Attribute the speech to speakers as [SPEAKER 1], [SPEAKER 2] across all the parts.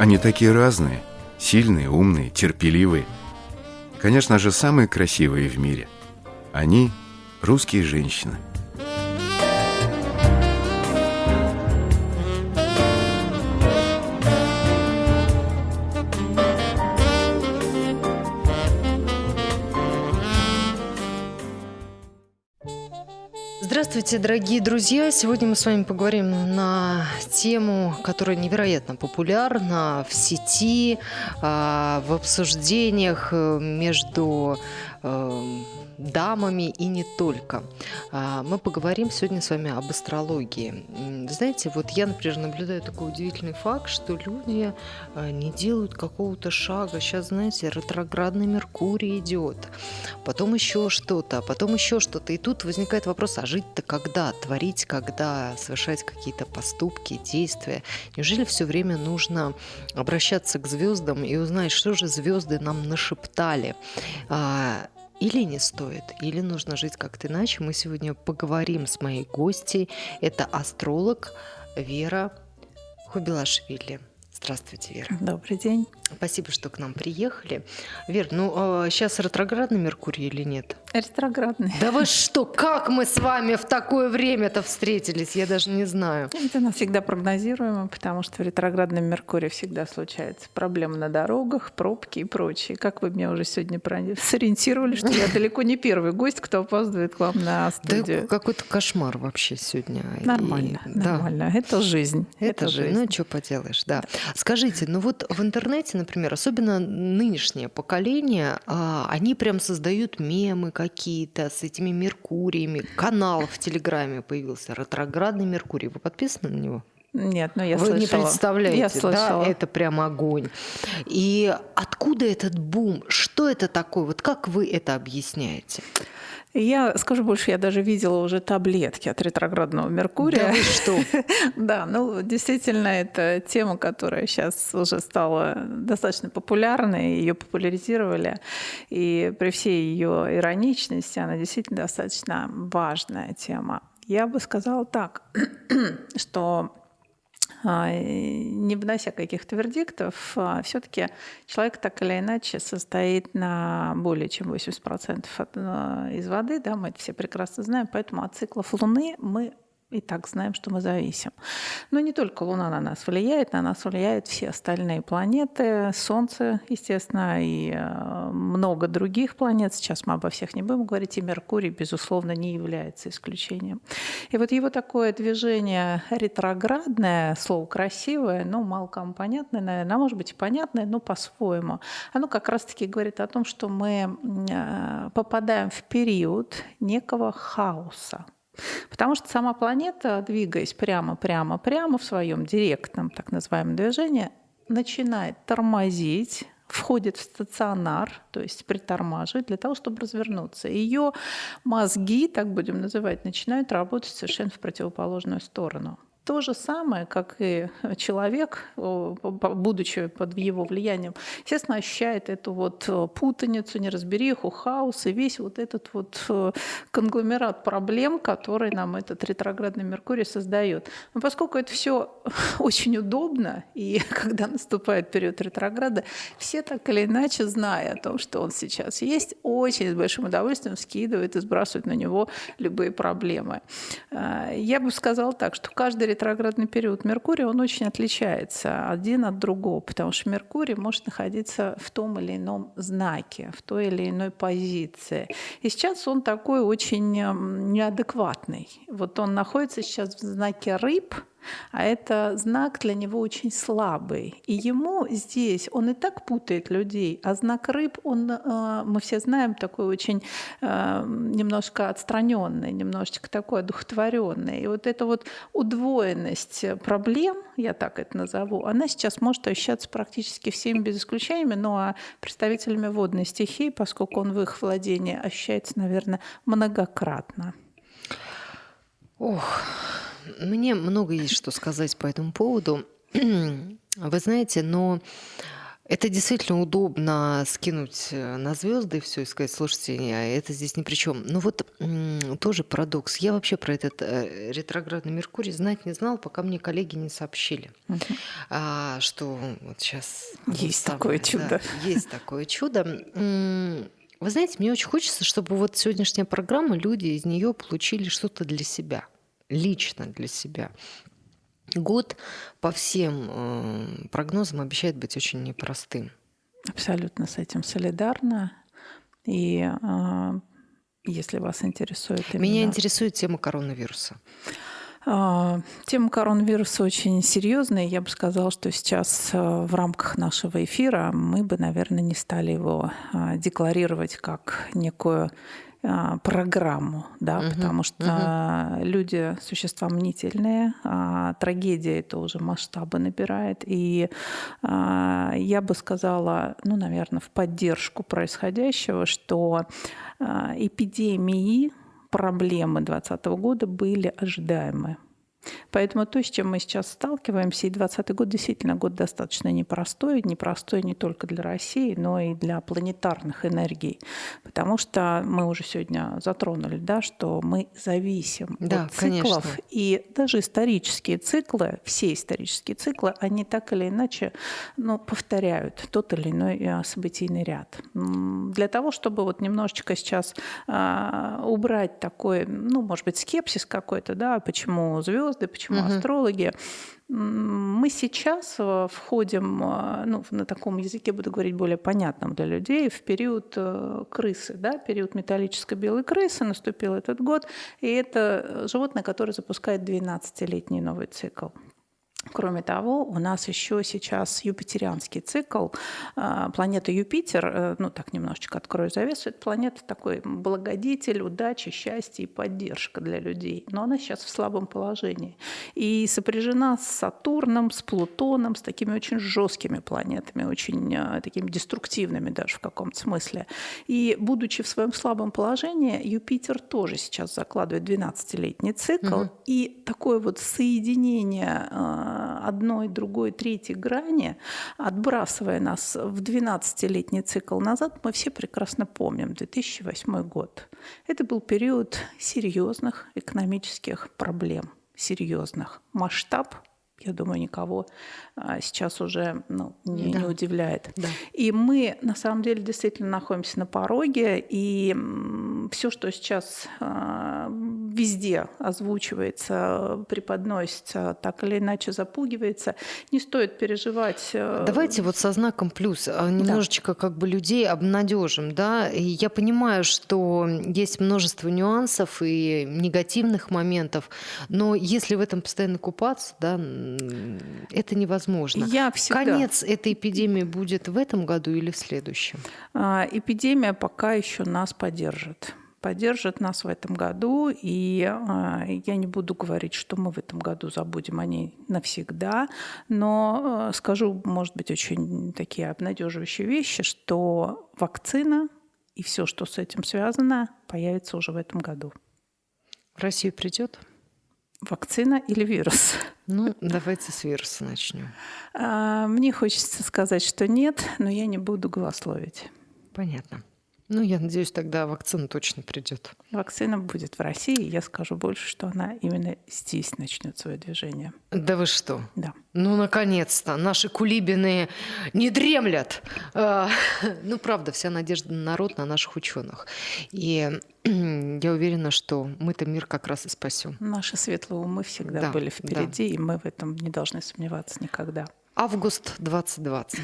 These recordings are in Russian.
[SPEAKER 1] Они такие разные. Сильные, умные, терпеливые. Конечно же, самые красивые в мире. Они – русские женщины –
[SPEAKER 2] Здравствуйте, дорогие друзья! Сегодня мы с вами поговорим на тему, которая невероятно популярна в сети, а, в обсуждениях э, между э, дамами и не только. А, мы поговорим сегодня с вами об астрологии. Знаете, вот я, например, наблюдаю такой удивительный факт, что люди а, не делают какого-то шага. Сейчас, знаете, ретроградный Меркурий идет, потом еще что-то, а потом еще что-то. И тут возникает вопрос, а жить-то когда? Творить когда? Совершать какие-то поступки, действия? Неужели все время нужно обращаться к звездам и узнать, что же звезды нам нашептали? или не стоит, или нужно жить как-то иначе. Мы сегодня поговорим с моей гостьей. Это астролог Вера Хубилашвили. Здравствуйте, Вера.
[SPEAKER 3] Добрый день.
[SPEAKER 2] Спасибо, что к нам приехали. Вер, ну а сейчас ретроградный Меркурий или нет?
[SPEAKER 3] Ретроградный.
[SPEAKER 2] Да вы что, как мы с вами в такое время-то встретились? Я даже не знаю.
[SPEAKER 3] Это нас всегда прогнозируемо, потому что в ретроградном Меркурии всегда случаются проблемы на дорогах, пробки и прочее. Как вы меня уже сегодня сориентировали, что я далеко не первый гость, кто опаздывает к вам на студию.
[SPEAKER 2] Да какой-то кошмар вообще сегодня.
[SPEAKER 3] Нормально, и... нормально. Да. Это жизнь.
[SPEAKER 2] Это, Это жизнь. Ну, что поделаешь, да. Скажите, ну вот в интернете, например, особенно нынешнее поколение, а, они прям создают мемы какие-то с этими Меркуриями. Канал в Телеграме появился, ретроградный Меркурий. Вы подписаны на него?
[SPEAKER 3] Нет, но я
[SPEAKER 2] Вы
[SPEAKER 3] слышала.
[SPEAKER 2] не представляете, я слышала. да, это прям огонь. И откуда этот бум? Что это такое? Вот как вы это объясняете?
[SPEAKER 3] Я скажу больше, я даже видела уже таблетки от ретроградного Меркурия.
[SPEAKER 2] Да, что?
[SPEAKER 3] да, ну действительно, это тема, которая сейчас уже стала достаточно популярной, ее популяризировали, и при всей ее ироничности она действительно достаточно важная тема. Я бы сказала так, что не внося каких-то вердиктов, а, все-таки человек так или иначе состоит на более чем 80% от, из воды, да, мы это все прекрасно знаем, поэтому от циклов Луны мы и так знаем, что мы зависим. Но не только Луна на нас влияет, на нас влияют все остальные планеты, Солнце, естественно, и э, много других планет. Сейчас мы обо всех не будем говорить, и Меркурий, безусловно, не является исключением. И вот его такое движение ретроградное, слово красивое, но мало кому понятное, наверное, а может быть и понятное, но по-своему. Оно как раз-таки говорит о том, что мы э, попадаем в период некого хаоса. Потому что сама планета, двигаясь прямо-прямо-прямо в своем директном так называемом движении, начинает тормозить, входит в стационар, то есть притормаживает для того, чтобы развернуться. Ее мозги, так будем называть, начинают работать совершенно в противоположную сторону. То же самое, как и человек, будучи под его влиянием, естественно, ощущает эту вот э, путаницу, неразбериху, хаос и весь вот этот вот э, конгломерат проблем, который нам этот ретроградный Меркурий создает. Но поскольку это все очень удобно, и когда наступает период ретрограда, все так или иначе, зная о том, что он сейчас есть, очень с большим удовольствием скидывают и сбрасывают на него любые проблемы. Э, я бы сказала так, что каждый ретроградный период Меркурия, он очень отличается один от другого, потому что Меркурий может находиться в том или ином знаке, в той или иной позиции. И сейчас он такой очень неадекватный. Вот он находится сейчас в знаке рыб – а это знак для него очень слабый. И ему здесь, он и так путает людей, а знак рыб, он, э, мы все знаем, такой очень э, немножко отстраненный, немножечко такой одухотворенный. И вот эта вот удвоенность проблем, я так это назову, она сейчас может ощущаться практически всеми без исключения, ну а представителями водной стихии, поскольку он в их владении ощущается, наверное, многократно.
[SPEAKER 2] Ох, мне много есть что сказать по этому поводу. Вы знаете, но Это действительно удобно скинуть э, на звезды и все, и сказать, слушайте, это здесь ни при чем. Ну вот тоже парадокс. Я вообще про этот э, ретроградный Меркурий знать не знал, пока мне коллеги не сообщили, угу. а, что вот сейчас...
[SPEAKER 3] Есть самое, такое чудо. Да,
[SPEAKER 2] есть такое чудо. Вы знаете, мне очень хочется, чтобы вот сегодняшняя программа, люди из нее получили что-то для себя, лично для себя. Год по всем э, прогнозам обещает быть очень непростым.
[SPEAKER 3] Абсолютно с этим солидарна. И э, если вас интересует
[SPEAKER 2] именно... Меня интересует тема коронавируса.
[SPEAKER 3] Э, тема коронавируса очень серьезная. Я бы сказала, что сейчас э, в рамках нашего эфира мы бы, наверное, не стали его декларировать как некую а, программу, да, угу, потому что угу. люди существа мнительные, а трагедия это уже масштабы набирает, и а, я бы сказала, ну, наверное, в поддержку происходящего, что а, эпидемии, проблемы 2020 года были ожидаемы. Поэтому то, с чем мы сейчас сталкиваемся, и 2020 год действительно год достаточно непростой, непростой не только для России, но и для планетарных энергий, потому что мы уже сегодня затронули, да, что мы зависим да, от циклов, конечно. и даже исторические циклы, все исторические циклы, они так или иначе ну, повторяют тот или иной э, событийный ряд. Для того, чтобы вот немножечко сейчас а, убрать такой, ну, может быть, скепсис какой-то, да, почему звезды звезды, почему угу. астрологи. Мы сейчас э, входим, э, ну, на таком языке буду говорить более понятном для людей, в период э, крысы, да, период металлической белой крысы наступил этот год, и это животное, которое запускает 12-летний новый цикл. Кроме того, у нас еще сейчас юпитерианский цикл. А, планета Юпитер, э, ну так немножечко открою завесу, это планета такой благодетель, удачи, счастья и поддержка для людей. Но она сейчас в слабом положении. И сопряжена с Сатурном, с Плутоном, с такими очень жесткими планетами, очень э, такими деструктивными даже в каком-то смысле. И будучи в своем слабом положении, Юпитер тоже сейчас закладывает 12-летний цикл. Угу. И такое вот соединение э, одной, другой, третьей грани, отбрасывая нас в 12-летний цикл назад, мы все прекрасно помним 2008 год. Это был период серьезных экономических проблем, серьезных. Масштаб я думаю, никого а, сейчас уже ну, не, да. не удивляет. Да. И мы на самом деле действительно находимся на пороге, и все, что сейчас а, везде озвучивается, преподносится, так или иначе запугивается, не стоит переживать. Э,
[SPEAKER 2] Давайте вот со знаком плюс а, немножечко да. как бы людей обнадежим, да. И я понимаю, что есть множество нюансов и негативных моментов, но если в этом постоянно купаться, да, это невозможно.
[SPEAKER 3] Я всегда...
[SPEAKER 2] Конец этой эпидемии будет в этом году или в следующем?
[SPEAKER 3] А, эпидемия пока еще нас поддержит поддержит нас в этом году. И а, я не буду говорить, что мы в этом году забудем о ней навсегда, но а, скажу, может быть, очень такие обнадеживающие вещи, что вакцина и все, что с этим связано, появится уже в этом году.
[SPEAKER 2] В Россию придет?
[SPEAKER 3] Вакцина или вирус?
[SPEAKER 2] Ну, давайте с вируса начнем.
[SPEAKER 3] А, мне хочется сказать, что нет, но я не буду голословить.
[SPEAKER 2] Понятно. Ну, я надеюсь, тогда вакцина точно придет.
[SPEAKER 3] Вакцина будет в России. Я скажу больше, что она именно здесь начнет свое движение.
[SPEAKER 2] Да вы что?
[SPEAKER 3] Да.
[SPEAKER 2] Ну, наконец-то. Наши кулибины не дремлят. А, ну, правда, вся надежда на народ, на наших ученых. И я уверена, что мы-то мир как раз и спасем.
[SPEAKER 3] Наши светлые умы всегда да, были впереди, да. и мы в этом не должны сомневаться никогда.
[SPEAKER 2] Август 2020.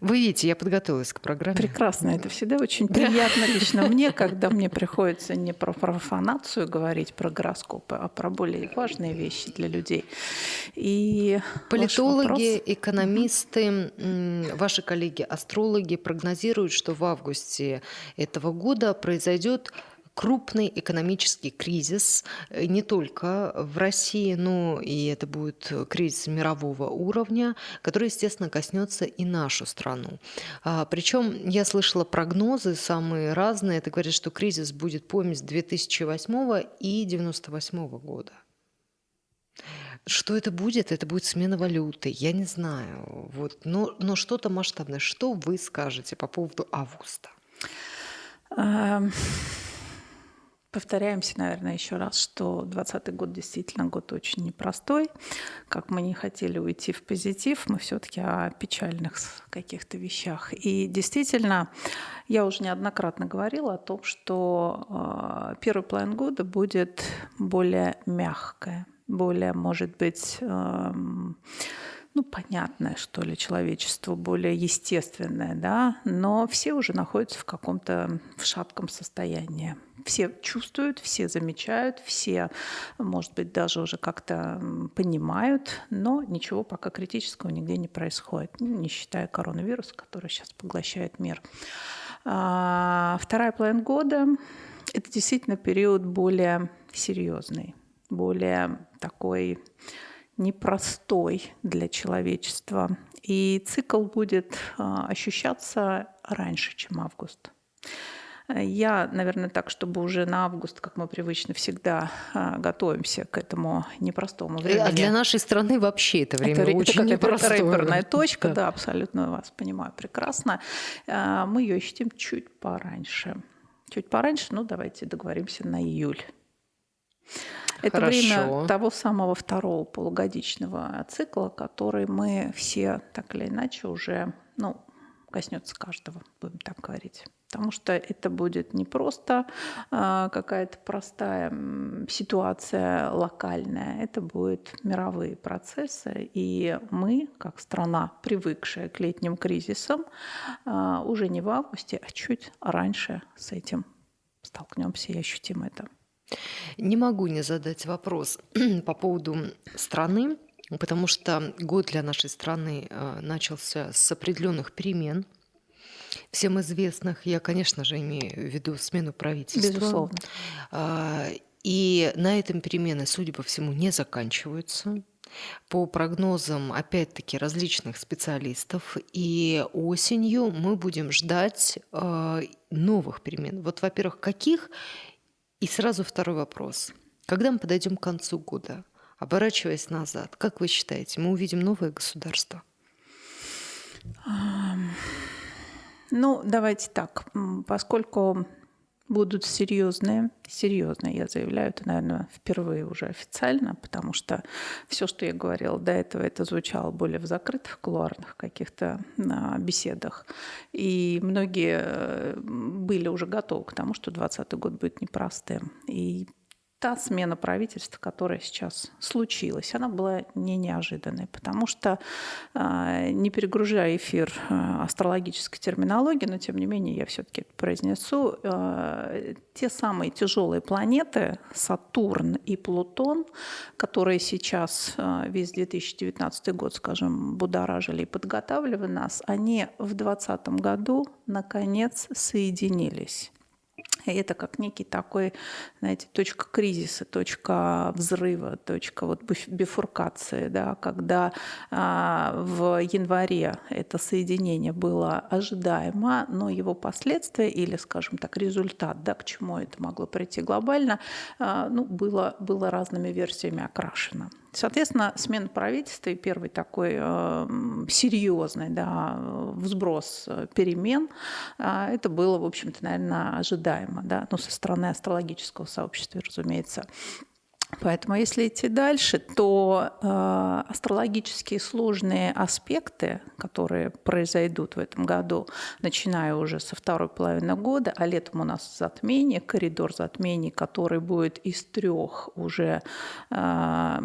[SPEAKER 2] Вы видите, я подготовилась к программе.
[SPEAKER 3] Прекрасно. Это всегда очень приятно лично мне, когда мне приходится не про профанацию говорить, про гороскопы, а про более важные вещи для людей. И
[SPEAKER 2] Политологи, экономисты, ваши коллеги, астрологи прогнозируют, что в августе этого года произойдет крупный экономический кризис э, не только в России, но и это будет кризис мирового уровня, который, естественно, коснется и нашу страну. А, причем я слышала прогнозы самые разные. Это говорит, что кризис будет помесь 2008 и 1998 года. Что это будет? Это будет смена валюты. Я не знаю. Вот. Но, но что-то масштабное. Что вы скажете по поводу августа?
[SPEAKER 3] Эм, Повторяемся, наверное, еще раз, что 2020 год действительно год очень непростой. Как мы не хотели уйти в позитив, мы все-таки о печальных каких-то вещах. И действительно, я уже неоднократно говорила о том, что э, первый план года будет более мягкое, более, может быть, э, ну, понятное, что ли, человечеству, более естественное, да, но все уже находятся в каком-то в шатком состоянии. Все чувствуют, все замечают, все, может быть, даже уже как-то понимают, но ничего пока критического нигде не происходит, ну, не считая коронавируса, который сейчас поглощает мир. А, вторая половина года – это действительно период более серьезный, более такой непростой для человечества. И цикл будет а, ощущаться раньше, чем август. Я, наверное, так, чтобы уже на август, как мы привычно всегда а, готовимся к этому непростому времени.
[SPEAKER 2] А для нашей страны вообще это время это, очень это непростое.
[SPEAKER 3] рэперная точка, да. да, абсолютно вас понимаю прекрасно. А, мы ее ищем чуть пораньше. Чуть пораньше, ну давайте договоримся на июль. Это Хорошо. время того самого второго полугодичного цикла, который мы все так или иначе уже, ну, коснется каждого, будем так говорить. Потому что это будет не просто э, какая-то простая ситуация локальная, это будут мировые процессы. И мы, как страна, привыкшая к летним кризисам, э, уже не в августе, а чуть раньше с этим столкнемся и ощутим это.
[SPEAKER 2] Не могу не задать вопрос по поводу страны, потому что год для нашей страны э, начался с определенных перемен, всем известных. Я, конечно же, имею в виду смену правительства.
[SPEAKER 3] Безусловно.
[SPEAKER 2] А, и на этом перемены, судя по всему, не заканчиваются. По прогнозам, опять-таки, различных специалистов, и осенью мы будем ждать э, новых перемен. Вот, во-первых, каких и сразу второй вопрос. Когда мы подойдем к концу года, оборачиваясь назад, как вы считаете, мы увидим новое государство?
[SPEAKER 3] Ну, давайте так. Поскольку будут серьезные, серьезные, я заявляю, это, наверное, впервые уже официально, потому что все, что я говорила до этого, это звучало более в закрытых кулуарных каких-то а, беседах. И многие э, были уже готовы к тому, что 2020 год будет непростым. И та смена правительства, которая сейчас случилась, она была не неожиданной, потому что, а, не перегружая эфир а, астрологической терминологии, но тем не менее я все-таки это произнесу, а, те самые тяжелые планеты, Сатурн и Плутон, которые сейчас весь 2019 год, скажем, будоражили и подготавливали нас, они в 2020 году наконец соединились. Это как некий такой, знаете, точка кризиса, точка взрыва, точка вот бифуркации, да, когда а, в январе это соединение было ожидаемо, но его последствия или, скажем так, результат, да, к чему это могло прийти глобально, а, ну, было, было разными версиями окрашено. Соответственно, смена правительства и первый такой э, серьезный да, взброс э, перемен, э, это было, в общем-то, наверное, ожидаемо, да, ну, со стороны астрологического сообщества, разумеется. Поэтому если идти дальше, то э, астрологические сложные аспекты, которые произойдут в этом году, начиная уже со второй половины года, а летом у нас затмение, коридор затмений, который будет из трех уже э,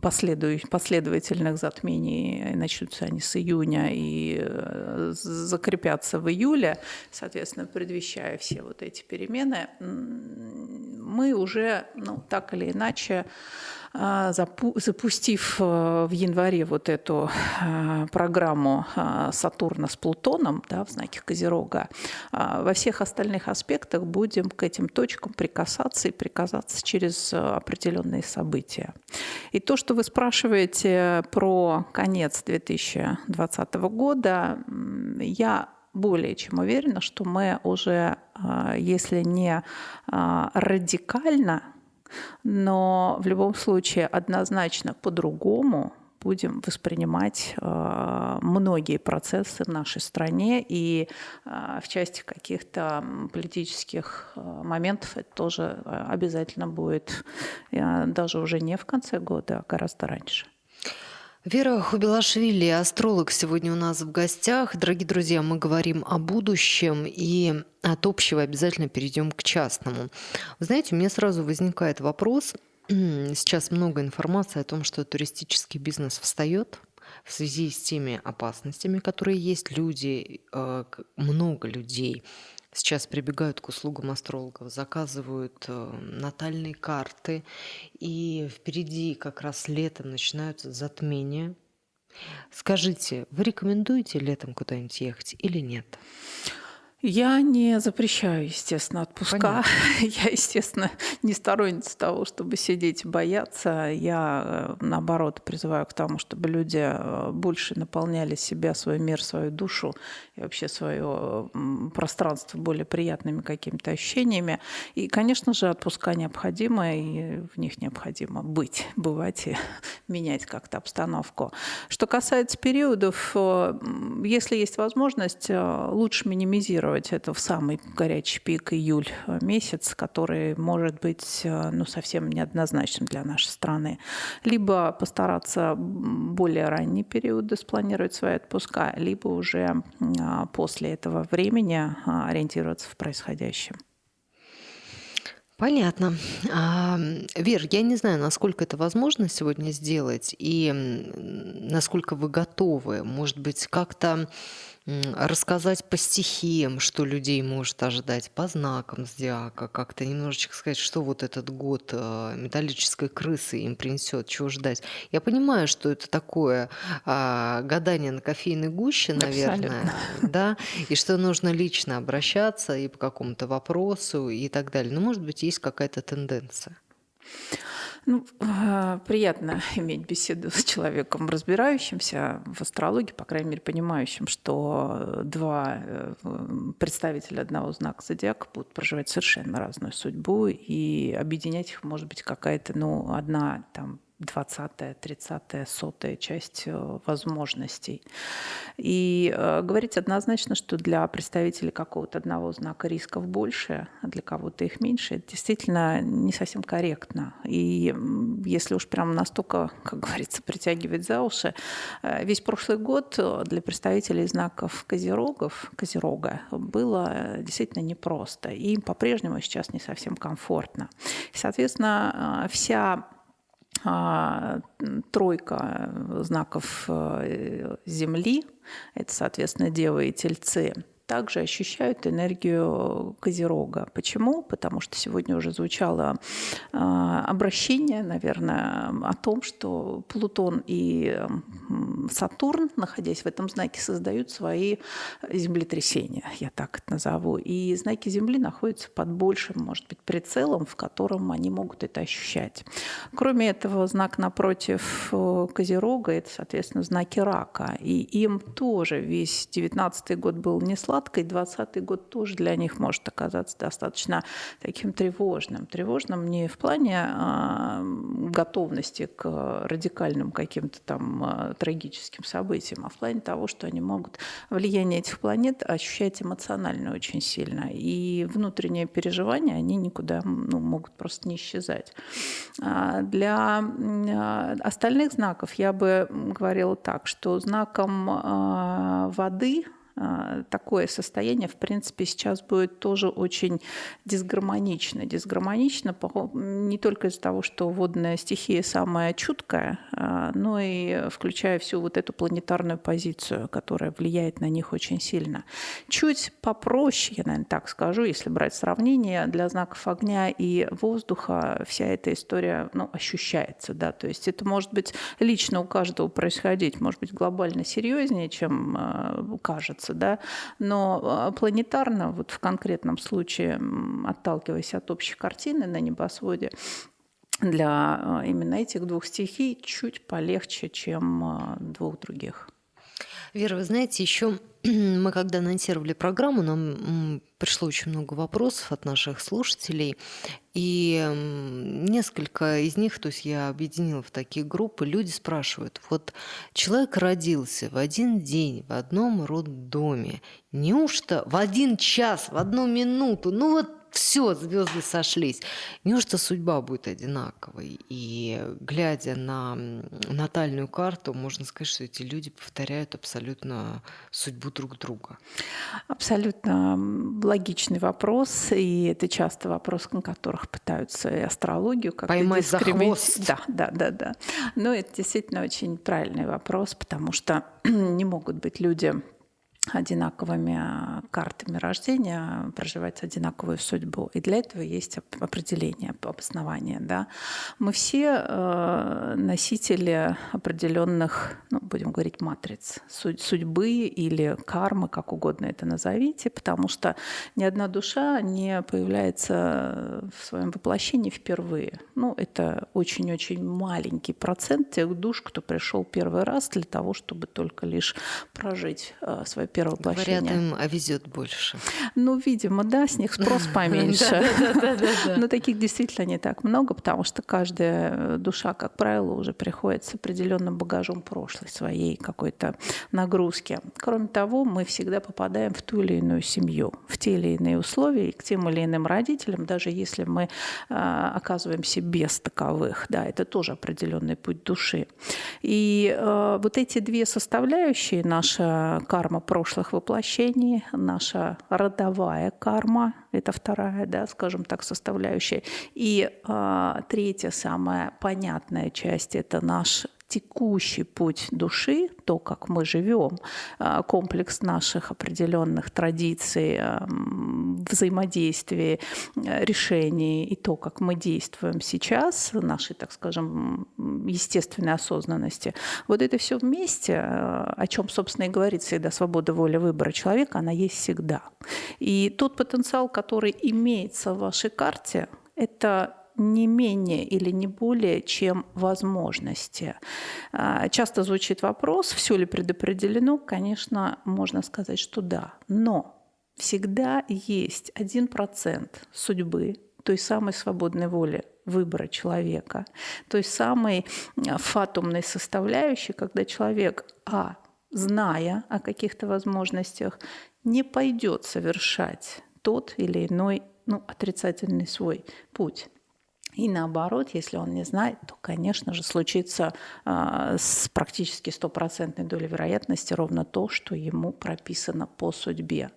[SPEAKER 3] последовательных затмений, начнутся они с июня и э, закрепятся в июле, соответственно, предвещая все вот эти перемены, мы уже, ну, так или иначе, а, запустив э, в январе вот эту а, программу а, Сатурна с Плутоном да, в знаке Козерога, во всех остальных аспектах будем к этим точкам прикасаться и прикасаться через определенные события. И то, что вы спрашиваете про конец 2020 года, я более чем уверена, что мы уже, если не радикально но в любом случае однозначно по-другому будем воспринимать э, многие процессы в нашей стране, и э, в части каких-то политических э, моментов это тоже э, обязательно будет даже уже не в конце года, а гораздо раньше.
[SPEAKER 2] Вера Хубилашвили, астролог, сегодня у нас в гостях. Дорогие друзья, мы говорим о будущем и от общего обязательно перейдем к частному. Вы знаете, у меня сразу возникает вопрос. Сейчас много информации о том, что туристический бизнес встает в связи с теми опасностями, которые есть. Люди, э, много людей сейчас прибегают к услугам астрологов, заказывают э, натальные карты, и впереди как раз летом начинаются затмения. Скажите, вы рекомендуете летом куда-нибудь ехать или нет?
[SPEAKER 3] Я не запрещаю, естественно, отпуска. Понятно. Я, естественно, не сторонница того, чтобы сидеть и бояться. Я, э, наоборот, призываю к тому, чтобы люди э, больше наполняли себя, свой мир, свою душу и вообще свое пространство более приятными какими-то ощущениями. И, конечно же, отпуска необходимы, и в них необходимо быть, бывать и менять как-то обстановку. Что касается периодов, э, если есть возможность, лучше минимизировать планировать это в самый горячий пик июль э, месяц, который может быть э, ну, совсем неоднозначным для нашей страны. Либо постараться более ранние периоды спланировать свои отпуска, либо уже а, после этого времени а, ориентироваться в происходящем.
[SPEAKER 2] Понятно. А, Вер, я не знаю, насколько это возможно сегодня сделать и насколько вы готовы. Может быть, как-то рассказать по стихиям, что людей может ожидать, по знакам зодиака, как-то немножечко сказать, что вот этот год э, металлической крысы им принесет, чего ждать. Я понимаю, что это такое а, гадание на кофейной гуще, наверное, Абсолютно. да, и что нужно лично обращаться и по какому-то вопросу и так далее. Но, может быть, есть какая-то тенденция.
[SPEAKER 3] Ну, а, приятно иметь беседу с человеком, разбирающимся в астрологии, по крайней мере, понимающим, что два э, представителя одного знака зодиака будут проживать совершенно разную судьбу, и объединять их может быть какая-то, ну, одна там 20-я, 30-я, сотая часть э, возможностей. И э, говорить однозначно, что для представителей какого-то одного знака рисков больше, а для кого-то их меньше, это действительно не совсем корректно. И если уж прям настолько, как говорится, притягивать за уши, э, весь прошлый год для представителей знаков козерогов, козерога, было действительно непросто. И им по-прежнему сейчас не совсем комфортно. И, соответственно, вся а, тройка знаков э, Земли, это, соответственно, Дева и Тельцы – также ощущают энергию Козерога. Почему? Потому что сегодня уже звучало э, обращение, наверное, о том, что Плутон и Сатурн, находясь в этом знаке, создают свои землетрясения, я так это назову. И знаки Земли находятся под большим, может быть, прицелом, в котором они могут это ощущать. Кроме этого, знак напротив э, Козерога – это, соответственно, знаки Рака. И им тоже весь 19 год был не сладкий, сладкой, 20 год тоже для них может оказаться достаточно таким тревожным. Тревожным не в плане а, готовности к радикальным каким-то там а, трагическим событиям, а в плане того, что они могут влияние этих планет ощущать эмоционально очень сильно. И внутренние переживания, они никуда ну, могут просто не исчезать. А для а, остальных знаков я бы говорила так, что знаком а, воды – такое состояние, в принципе, сейчас будет тоже очень дисгармонично. Дисгармонично не только из-за того, что водная стихия самая чуткая, а, но и включая всю вот эту планетарную позицию, которая влияет на них очень сильно. Чуть попроще, я, наверное, так скажу, если брать сравнение, для знаков огня и воздуха вся эта история ну, ощущается. Да? То есть это может быть лично у каждого происходить, может быть глобально серьезнее, чем а, кажется кажется, да, но а, планетарно, вот в конкретном случае, отталкиваясь от общей картины на небосводе, для а, именно этих двух стихий чуть полегче, чем а, двух других.
[SPEAKER 2] Вера, вы знаете, еще мы когда анонсировали программу, нам пришло очень много вопросов от наших слушателей, и несколько из них, то есть я объединила в такие группы, люди спрашивают, вот человек родился в один день в одном роддоме, неужто в один час, в одну минуту, ну вот все, звезды сошлись. Неужто судьба будет одинаковой? И глядя на натальную карту, можно сказать, что эти люди повторяют абсолютно судьбу друг друга.
[SPEAKER 3] Абсолютно логичный вопрос, и это часто вопрос, на которых пытаются и астрологию как
[SPEAKER 2] поймать за хвост.
[SPEAKER 3] Да, да, да, да. Но это действительно очень правильный вопрос, потому что не могут быть люди одинаковыми а, картами рождения проживать одинаковую судьбу. И для этого есть определение, обоснование. Да? Мы все э, носители определенных, ну, будем говорить, матриц судьбы или кармы, как угодно это назовите, потому что ни одна душа не появляется в своем воплощении впервые. Ну, это очень-очень маленький процент тех душ, кто пришел первый раз для того, чтобы только лишь прожить свое первое воплощение.
[SPEAKER 2] Говорят, им везет больше.
[SPEAKER 3] Ну, видимо, да, с них спрос поменьше. Но таких действительно не так много, потому что каждая душа, как правило, уже приходит с определенным багажом прошлой своей какой-то нагрузки. Кроме того, мы всегда попадаем в ту или иную семью, в те или иные условия, и к тем или иным родителям, даже если мы а, оказываемся без таковых. Да, это тоже определенный путь души. И а, вот эти две составляющие, наша карма прошлых воплощений, наша родовая карма, это вторая, да, скажем так, составляющая. И э, третья, самая понятная часть, это наш текущий путь души, то, как мы живем, а, комплекс наших определенных традиций, взаимодействий, решений и то, как мы действуем сейчас, нашей, так скажем, естественной осознанности, вот это все вместе, а, о чем, собственно, и говорит всегда свобода воли выбора человека, она есть всегда. И тот потенциал, который имеется в вашей карте, это не менее или не более, чем возможности. А, часто звучит вопрос, все ли предопределено. Конечно, можно сказать, что да. Но всегда есть один процент судьбы, той самой свободной воли выбора человека, той самой фатумной составляющей, когда человек, а, зная о каких-то возможностях, не пойдет совершать тот или иной ну, отрицательный свой путь. И наоборот, если он не знает, то, конечно же, случится э, с практически стопроцентной долей вероятности ровно то, что ему прописано по судьбе.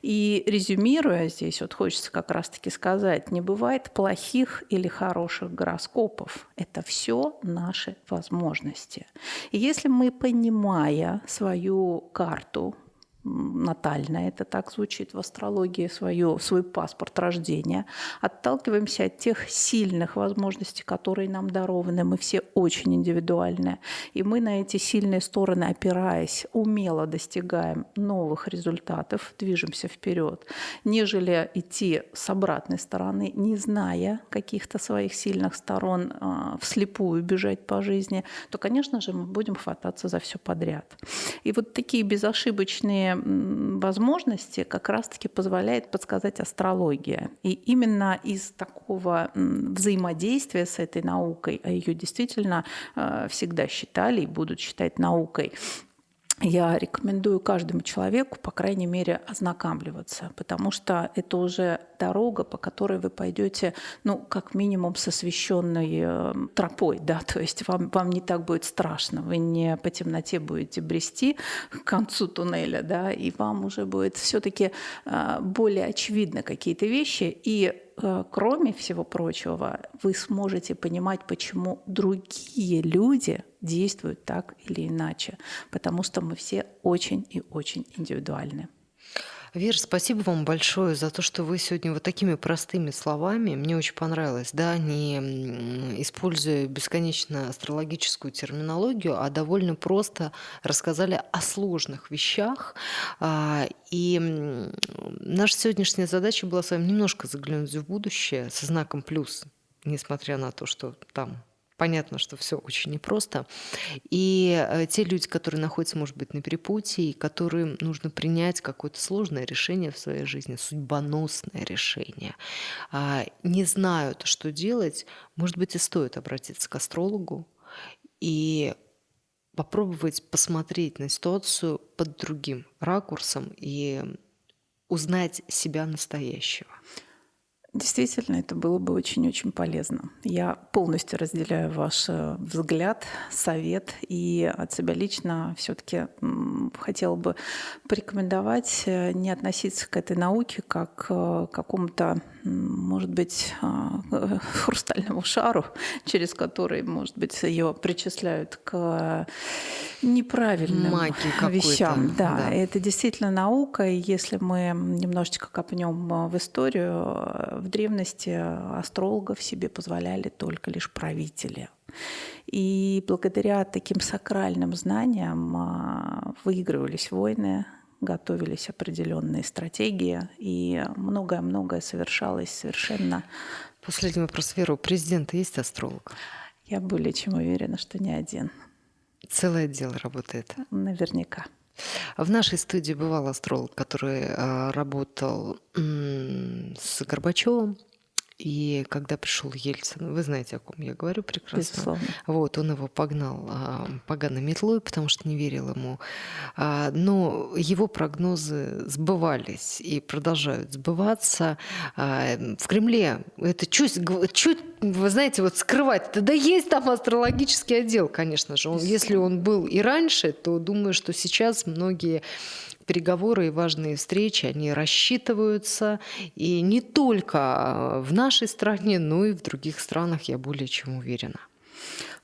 [SPEAKER 3] И резюмируя здесь, вот хочется как раз-таки сказать, не бывает плохих или хороших гороскопов. Это все наши возможности. И если мы, понимая свою карту, натально, это так звучит в астрологии, свою, свой паспорт рождения. Отталкиваемся от тех сильных возможностей, которые нам дарованы. Мы все очень индивидуальны. И мы на эти сильные стороны, опираясь, умело достигаем новых результатов, движемся вперед, нежели идти с обратной стороны, не зная каких-то своих сильных сторон, а, вслепую бежать по жизни, то, конечно же, мы будем хвататься за все подряд. И вот такие безошибочные возможности как раз-таки позволяет подсказать астрология. И именно из такого взаимодействия с этой наукой, а ее действительно э, всегда считали и будут считать наукой, я рекомендую каждому человеку, по крайней мере, ознакомливаться, потому что это уже дорога, по которой вы пойдете, ну, как минимум, с освещенной э, тропой, да, то есть вам, вам не так будет страшно, вы не по темноте будете брести к концу туннеля, да, и вам уже будет все-таки э, более очевидны какие-то вещи, и Э, кроме всего прочего, вы сможете понимать, почему другие люди действуют так или иначе, потому что мы все очень и очень индивидуальны.
[SPEAKER 2] Вера, спасибо вам большое за то, что вы сегодня вот такими простыми словами, мне очень понравилось, да, не используя бесконечно астрологическую терминологию, а довольно просто рассказали о сложных вещах. А, и наша сегодняшняя задача была с вами немножко заглянуть в будущее со знаком плюс, несмотря на то, что там Понятно, что все очень непросто. И э, те люди, которые находятся, может быть, на перепутье, и которым нужно принять какое-то сложное решение в своей жизни, судьбоносное решение, э, не знают, что делать, может быть, и стоит обратиться к астрологу и попробовать посмотреть на ситуацию под другим ракурсом и узнать себя настоящего.
[SPEAKER 3] Действительно, это было бы очень-очень полезно. Я полностью разделяю ваш э, взгляд, совет, и от себя лично все-таки хотела бы порекомендовать э, не относиться к этой науке как к какому-то, может быть, а, хрустальному шару, через который, может быть, ее причисляют к неправильным Магии вещам. Да, да, это действительно наука, и если мы немножечко копнем в историю, в древности астрологов себе позволяли только лишь правители. И благодаря таким сакральным знаниям а, выигрывались войны, готовились определенные стратегии, и многое-многое совершалось совершенно...
[SPEAKER 2] Последний вопрос, Вера. У президента есть астролог?
[SPEAKER 3] Я более чем уверена, что не один.
[SPEAKER 2] Целое дело работает?
[SPEAKER 3] Наверняка.
[SPEAKER 2] В нашей студии бывал астролог, который а, работал с Горбачевым, и когда пришел Ельцин, вы знаете, о ком я говорю прекрасно.
[SPEAKER 3] Безусловно.
[SPEAKER 2] Вот, он его погнал а, поганой метлой, потому что не верил ему. А, но его прогнозы сбывались и продолжают сбываться. А, в Кремле это чуть, чуть, вы знаете, вот скрывать. Да есть там астрологический отдел, конечно же. Он, если он был и раньше, то думаю, что сейчас многие переговоры и важные встречи, они рассчитываются. И не только в нашей стране, но и в других странах, я более чем уверена.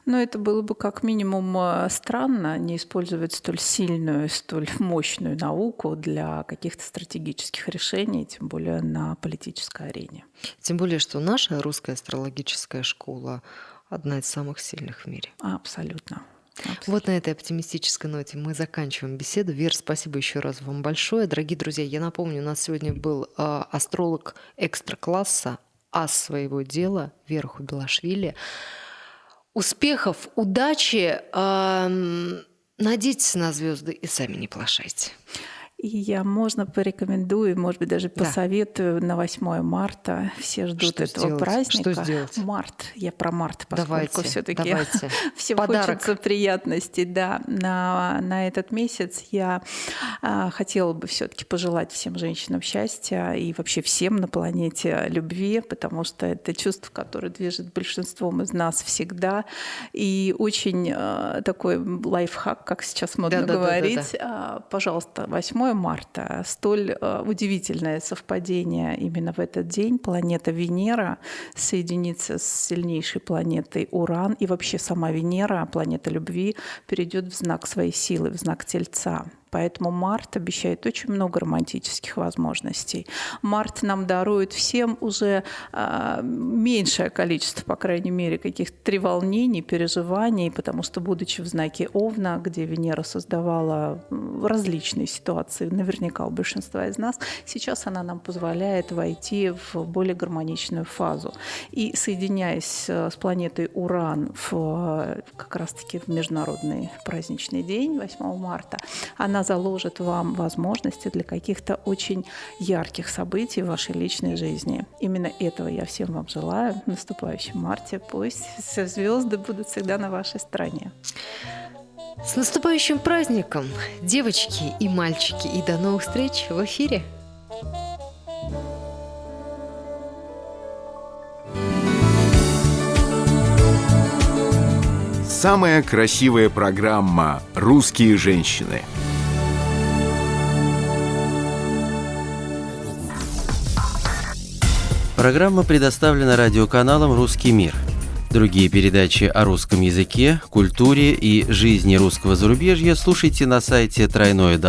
[SPEAKER 3] Но это было бы как минимум э, странно не использовать столь сильную, столь мощную науку для каких-то стратегических решений, тем более на политической арене.
[SPEAKER 2] Тем более, что наша русская астрологическая школа одна из самых сильных в мире.
[SPEAKER 3] Абсолютно.
[SPEAKER 2] Абсолютно. Вот на этой оптимистической ноте мы заканчиваем беседу. Вер, спасибо еще раз вам большое. Дорогие друзья, я напомню, у нас сегодня был э, астролог экстра-класса, ас своего дела, Вера Хубилашвили. Успехов, удачи, надейтесь на звезды и сами не плашайте.
[SPEAKER 3] И я, можно, порекомендую, может быть, даже посоветую да. на 8 марта. Все ждут что этого сделать? праздника.
[SPEAKER 2] Что сделать?
[SPEAKER 3] Март. Я про март,
[SPEAKER 2] поскольку
[SPEAKER 3] все-таки Подарок. хочется приятностей. Да, на, на этот месяц я а, хотела бы все-таки пожелать всем женщинам счастья и вообще всем на планете любви, потому что это чувство, которое движет большинством из нас всегда. И очень а, такой лайфхак, как сейчас модно да, говорить. Да, да, да, да. А, пожалуйста, 8 марта. Столь э, удивительное совпадение именно в этот день. Планета Венера соединится с сильнейшей планетой Уран. И вообще сама Венера, планета любви, перейдет в знак своей силы, в знак Тельца. Поэтому март обещает очень много романтических возможностей. Март нам дарует всем уже э, меньшее количество, по крайней мере, каких-то треволнений, переживаний, потому что, будучи в знаке Овна, где Венера создавала различные ситуации, наверняка у большинства из нас, сейчас она нам позволяет войти в более гармоничную фазу. И соединяясь э, с планетой Уран в, как раз-таки в международный праздничный день, 8 марта, она заложит вам возможности для каких-то очень ярких событий в вашей личной жизни. Именно этого я всем вам желаю в наступающем марте. Пусть все звезды будут всегда на вашей стороне.
[SPEAKER 2] С наступающим праздником, девочки и мальчики, и до новых встреч в эфире!
[SPEAKER 1] Самая красивая программа «Русские женщины».
[SPEAKER 4] Программа предоставлена радиоканалом «Русский мир». Другие передачи о русском языке, культуре и жизни русского зарубежья слушайте на сайте www.rrm.fm.